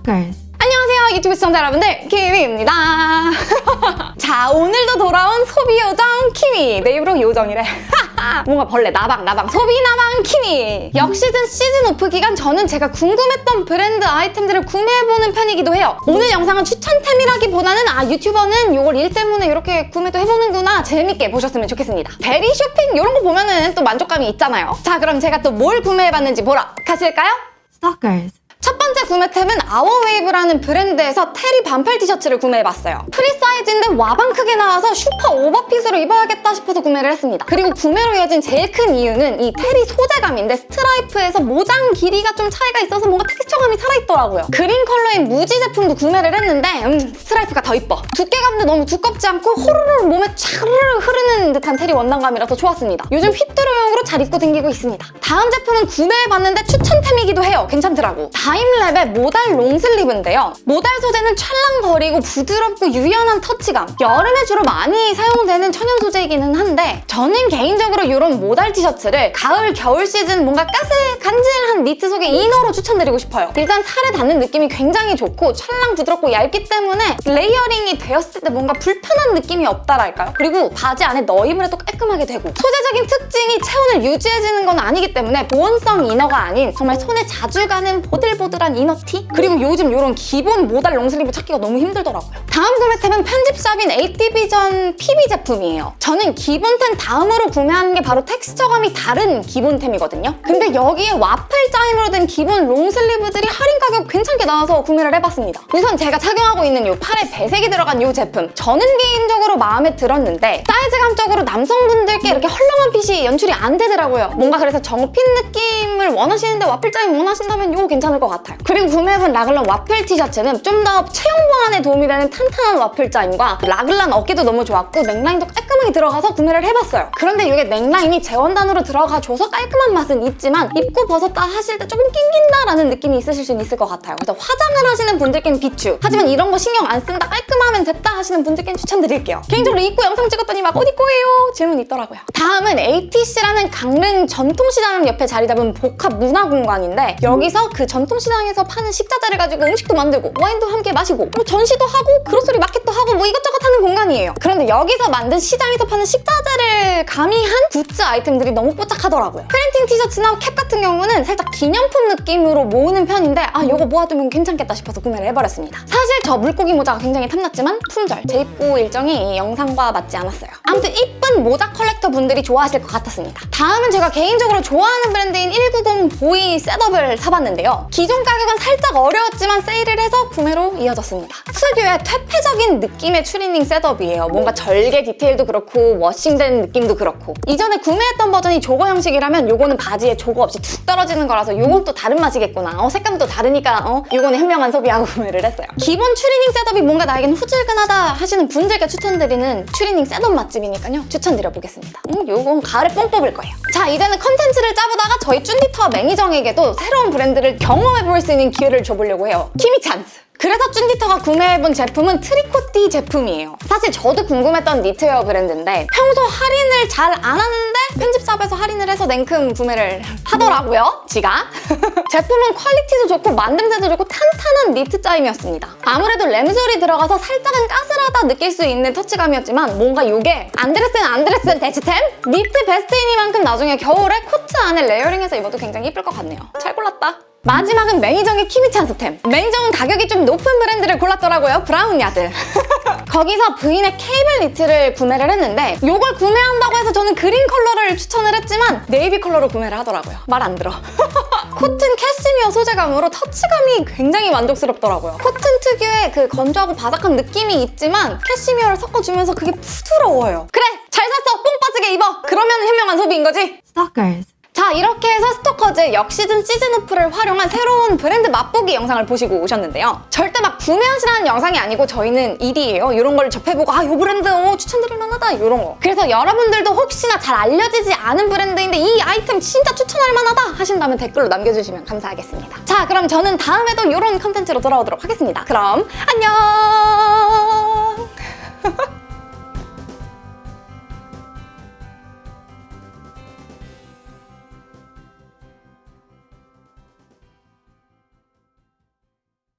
Stalkers. 안녕하세요 유튜브 시청자 여러분들 키미입니다. 자 오늘도 돌아온 소비 요정 키미 내 입으로 요정이래. 뭔가 벌레 나방 나방. 소비 나방 키미 역시즌 시즌 오프 기간 저는 제가 궁금했던 브랜드 아이템들을 구매해보는 편이기도 해요. 오늘 영상은 추천템이라기보다는 아 유튜버는 이걸 일 때문에 이렇게 구매도 해보는구나 재밌게 보셨으면 좋겠습니다. 대리 쇼핑 이런 거 보면은 또 만족감이 있잖아요. 자 그럼 제가 또 뭘 구매해봤는지 보러 가실까요? Stalkers. 첫 번째 구매 템은 아워웨이브라는 브랜드에서 terry 반팔 티셔츠를 구매해봤어요. 프리 사이즈인데 와방 크게 나와서 슈퍼 오버핏으로 입어야겠다 싶어서 구매를 했습니다. 그리고 구매로 이어진 제일 큰 이유는 이 terry 소재감인데 스트라이프에서 모장 길이가 좀 차이가 있어서 뭔가 텍스처감이 살아있더라고요. 그린 컬러인 무지 제품도 구매를 했는데 음, 스트라이프가 더 이뻐. 두께감도 너무 두껍지 않고 호로로 몸에 차르르 흐르는 듯한 terry 원단감이라서 좋았습니다. 요즘 휘뚜루용으로 잘 입고 다니고 있습니다. 다음 제품은 구매해봤는데 추천템이기도 해요. 괜찮더라고. 다임랩의 모달 long sleeve인데요. 모달 소재는 찰랑거리고 부드럽고 유연한 터치감. 여름에 주로 많이 사용되는 천연 소재이기는 한데 저는 개인적으로 이런 모달 티셔츠를 가을, 겨울 시즌 뭔가 까슬 간질한 니트 속의 inner로 추천드리고 싶어요. 일단 살에 닿는 느낌이 굉장히 좋고 찰랑 부드럽고 얇기 때문에 layering이 되었을 때 뭔가 불편한 느낌이 없다랄까요? 그리고 바지 안에 넣어입을 해도 깔끔하게 되고 소재적인 특징이 체온을 유지해주는 건 아니기 때문에 보온성 inner가 아닌 정말 손에 자주 가는 보들 보들한 inner티? 그리고 요즘 이런 기본 모달 long sleeve 찾기가 너무 힘들더라고요. 다음 구매템은 편집샵인 AT비전 PB 제품이에요. 저는 기본템 다음으로 구매하는 게 바로 텍스처감이 다른 기본템이거든요. 근데 여기에 와플 짜임으로 된 기본 long sleeve들이 할인 가격 괜찮게 나와서 구매를 해봤습니다. 우선 제가 착용하고 있는 이 팔에 배색이 들어간 이 제품 저는 개인적으로 마음에 들었는데 사이즈감적으로 남성분들께 이렇게 헐렁한 핏이 연출이 안 되더라고요. 뭔가 그래서 정핀 느낌을 원하시는데 와플 짜임 원하신다면 이거 괜찮을 것 같아요. 그리고 구매해본 라글란 와플 티셔츠는 좀 더 체형 보 완에 도움이 되는 탄탄한 와플 짜임과 라글란 어깨도 너무 좋았고 넥라인도 깔끔하게 들어가서 구매를 해봤어요. 그런데 이게 넥라인이 재원단으로 들어가줘서 깔끔한 맛은 있지만 입고 벗었다 하실 때 조금 낑긴다라는 느낌이 있으실 수는 있을 것 같아요. 그래서 화장을 하시는 분들께는 비추 하지만 이런 거 신경 안 쓴다 깔끔하면 됐다 하시는 분들께는 추천드릴게요. 개인적으로 입고 영상 찍었더니 막 어디 거예요? 질문이 있더라고요. 다음은 ATC라는 강릉 전통시장 옆에 자리 잡은 복합 문화 공간인데 여기서 그 전통시장에서 파는 식자재를 가지고 음식도 만들고 와인도 함께 마시고 뭐 전시도 하고 grocery 마켓도 하고 뭐 이것저것 하는 공간이에요. 그런데 여기서 만든 시장에서 파는 식자재를 가미한 굿즈 아이템들이 너무 뽀짝하더라고요. 프린팅 티셔츠나 캡 같은 경우는 살짝 기념품 느낌으로 모으는 편인데 아 이거 모아두면 괜찮겠다 싶어서 구매를 해버렸습니다. 사실 저 물고기 모자가 굉장히 탐났지만 품절, 재입고 일정이 이 영상과 맞지 않았어요. 아무튼 이쁜 모자 컬렉터 분들이 좋아하실 것 같았습니다. 다음은 제가 개인적으로 좋아하는 브랜드인 190 보이 setup을 사봤는데요. 기존 가격은 살짝 어려웠지만 세일을 해서 구매로 이어졌습니다. 특유의 퇴폐적인 느낌의 추리닝 setup이에요. 뭔가 절개 디테일도 그렇고 washing된 느낌도 그렇고 이전에 구매했던 버전이 jogger 형식이라면 요거 는 바지에 jogger 없이 툭 떨어지는 거라서 요건 또 다른 맛이겠구나. 어, 색감도 다르니까 어, 요거는 현명한 소비하고 구매를 했어요. 기본 추리닝 setup이 뭔가 나에겐 후줄근하다 하시는 분들께 추천드리는 추리닝 setup 맛집이니까요. 추천드려보겠습니다. 음, 요건 가을에 뽕 뽑을 거예요. 자, 이제는 컨텐츠를 짜보다가 저희 쭌디터 매니정에게도 새로운 브랜드를 경험해볼 수 있는 기회를 줘보려고 해요. 키미 찬스! 그래서 쭌디터가 구매해본 제품은 트리코티 제품이에요. 사실 저도 궁금했던 니트웨어 브랜드인데 평소 할인을 잘 안 하는데 편집샵에서 할인을 해서 냉큼 구매를 하더라고요, 지가. 제품은 퀄리티도 좋고 만듦새도 좋고 탄탄한 니트 짜임이었습니다. 아무래도 lambswool이 들어가서 살짝은 까슬하다 느낄 수 있는 터치감이었지만 뭔가 이게 안드레스는 안드레스 대치템? 니트 베스트이니만큼 나중에 겨울에 코트 안에 layering해서 입어도 굉장히 예쁠 것 같네요. 잘 골랐다. 마지막은 매니정의 키미찬스템. 매니정은 가격이 좀 높은 브랜드를 골랐더라고요. 브라운야드. 거기서 부인의 케이블 니트를 구매를 했는데 이걸 구매한다고 해서 저는 그린 컬러를 추천을 했지만 네이비 컬러로 구매를 하더라고요. 말 안 들어. 코튼 캐시미어 소재감으로 터치감이 굉장히 만족스럽더라고요. 코튼 특유의 그 건조하고 바삭한 느낌이 있지만 캐시미어를 섞어주면서 그게 부드러워요. 그래! 잘 샀어! 뽕 빠지게 입어! 그러면 현명한 소비인 거지? Stalkers. 자 이렇게 해서 스토커즈 역시즌 시즌오프를 활용한 새로운 브랜드 맛보기 영상을 보시고 오셨는데요. 절대 막 구매하시라는 영상이 아니고 저희는 일이에요. 이런 걸 접해보고 아이 브랜드 어, 추천드릴 만하다 이런 거. 그래서 여러분들도 혹시나 잘 알려지지 않은 브랜드인데 이 아이템 진짜 추천할 만하다 하신다면 댓글로 남겨주시면 감사하겠습니다. 자 그럼 저는 다음에도 이런 컨텐츠로 돌아오도록 하겠습니다. 그럼 안녕!